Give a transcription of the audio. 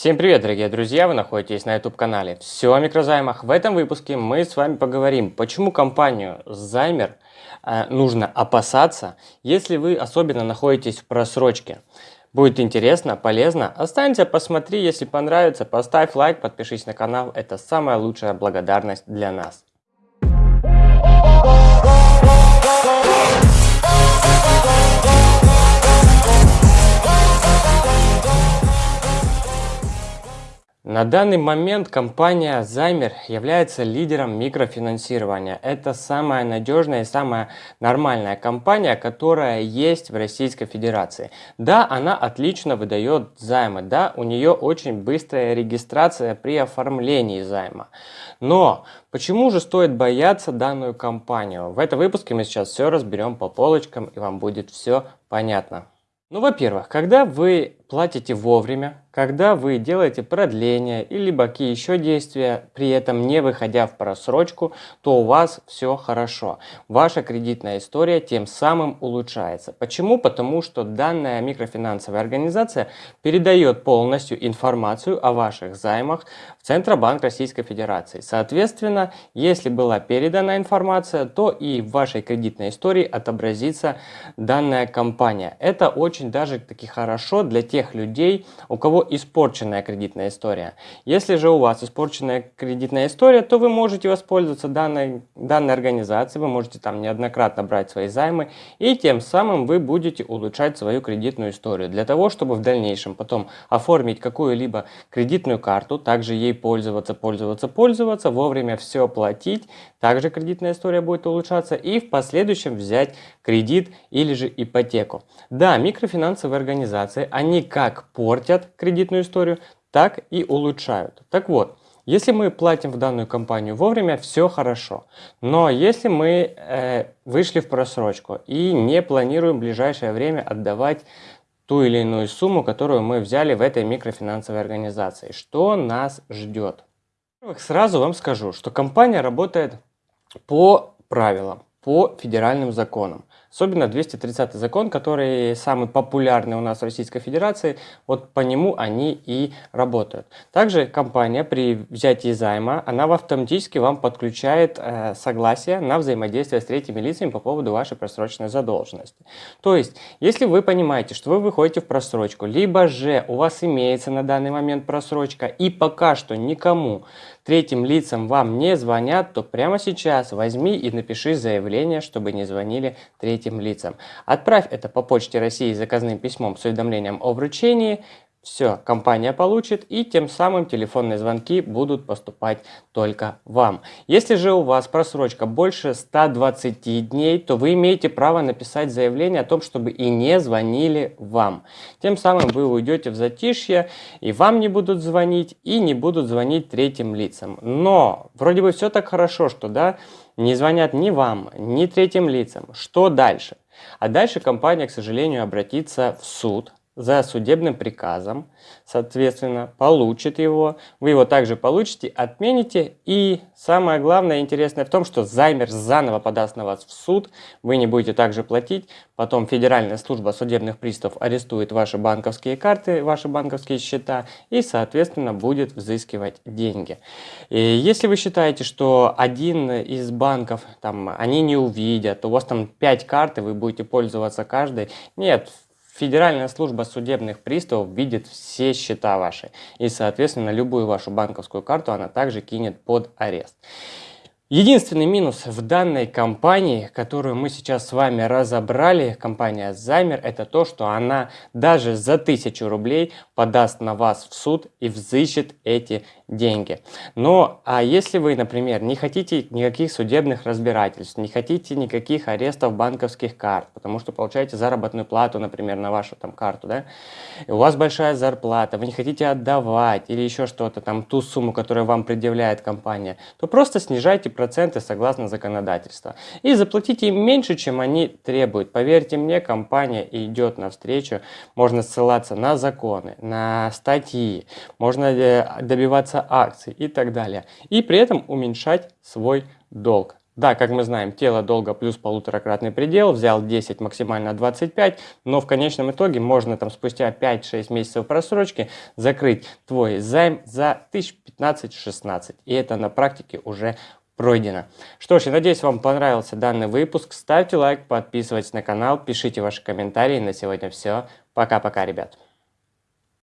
Всем привет, дорогие друзья! Вы находитесь на YouTube-канале «Все о микрозаймах». В этом выпуске мы с вами поговорим, почему компанию Займер э, нужно опасаться, если вы особенно находитесь в просрочке. Будет интересно, полезно. Останься, посмотри, если понравится, поставь лайк, подпишись на канал. Это самая лучшая благодарность для нас. На данный момент компания Займер является лидером микрофинансирования. Это самая надежная и самая нормальная компания, которая есть в Российской Федерации. Да, она отлично выдает займы, да, у нее очень быстрая регистрация при оформлении займа. Но почему же стоит бояться данную компанию? В этом выпуске мы сейчас все разберем по полочкам и вам будет все понятно. Ну, во-первых, когда вы платите вовремя, когда вы делаете продление или какие еще действия, при этом не выходя в просрочку, то у вас все хорошо. Ваша кредитная история тем самым улучшается. Почему? Потому что данная микрофинансовая организация передает полностью информацию о ваших займах в Центробанк Российской Федерации. Соответственно, если была передана информация, то и в вашей кредитной истории отобразится данная компания. Это очень даже таки хорошо для тех людей, у кого испорченная кредитная история. Если же у вас испорченная кредитная история, то вы можете воспользоваться данной, данной организацией, вы можете там неоднократно брать свои займы, и тем самым вы будете улучшать свою кредитную историю. Для того, чтобы в дальнейшем потом оформить какую-либо кредитную карту, также ей пользоваться, пользоваться, пользоваться, вовремя все платить, также кредитная история будет улучшаться, и в последующем взять кредит или же ипотеку. Да, микрофинансовые организации, они как портят кредитную историю, так и улучшают. Так вот, если мы платим в данную компанию вовремя, все хорошо. Но если мы э, вышли в просрочку и не планируем в ближайшее время отдавать ту или иную сумму, которую мы взяли в этой микрофинансовой организации, что нас ждет? Во-первых, сразу вам скажу, что компания работает по правилам, по федеральным законам. Особенно 230 закон, который самый популярный у нас в Российской Федерации, вот по нему они и работают. Также компания при взятии займа, она автоматически вам подключает э, согласие на взаимодействие с третьими лицами по поводу вашей просроченной задолженности. То есть, если вы понимаете, что вы выходите в просрочку, либо же у вас имеется на данный момент просрочка и пока что никому третьим лицам вам не звонят, то прямо сейчас возьми и напиши заявление, чтобы не звонили третьим лицам. Отправь это по почте России заказным письмом с уведомлением о вручении, все, компания получит и тем самым телефонные звонки будут поступать только вам. Если же у вас просрочка больше 120 дней, то вы имеете право написать заявление о том, чтобы и не звонили вам. Тем самым вы уйдете в затишье и вам не будут звонить и не будут звонить третьим лицам. Но вроде бы все так хорошо, что да, не звонят ни вам, ни третьим лицам. Что дальше? А дальше компания, к сожалению, обратится в суд за судебным приказом, соответственно, получит его, вы его также получите, отмените, и самое главное интересное в том, что займер заново подаст на вас в суд, вы не будете также платить, потом Федеральная служба судебных приставов арестует ваши банковские карты, ваши банковские счета, и, соответственно, будет взыскивать деньги. И если вы считаете, что один из банков, там, они не увидят, у вас там 5 карт, и вы будете пользоваться каждой, нет, Федеральная служба судебных приставов видит все счета ваши. И, соответственно, любую вашу банковскую карту она также кинет под арест. Единственный минус в данной компании, которую мы сейчас с вами разобрали, компания Замер, это то, что она даже за 1000 рублей подаст на вас в суд и взыщет эти деньги. Но а если вы, например, не хотите никаких судебных разбирательств, не хотите никаких арестов банковских карт, потому что получаете заработную плату, например, на вашу там карту, да, и у вас большая зарплата, вы не хотите отдавать или еще что-то, там ту сумму, которую вам предъявляет компания, то просто снижайте проценты согласно законодательству. И заплатите им меньше, чем они требуют. Поверьте мне, компания идет навстречу. Можно ссылаться на законы, на статьи, можно э, добиваться акций и так далее. И при этом уменьшать свой долг. Да, как мы знаем, тело долго плюс полуторакратный предел, взял 10, максимально 25, но в конечном итоге можно там спустя 5-6 месяцев просрочки закрыть твой займ за 1015-16. И это на практике уже пройдено. Что ж, я надеюсь, вам понравился данный выпуск. Ставьте лайк, подписывайтесь на канал, пишите ваши комментарии. На сегодня все. Пока-пока, ребят.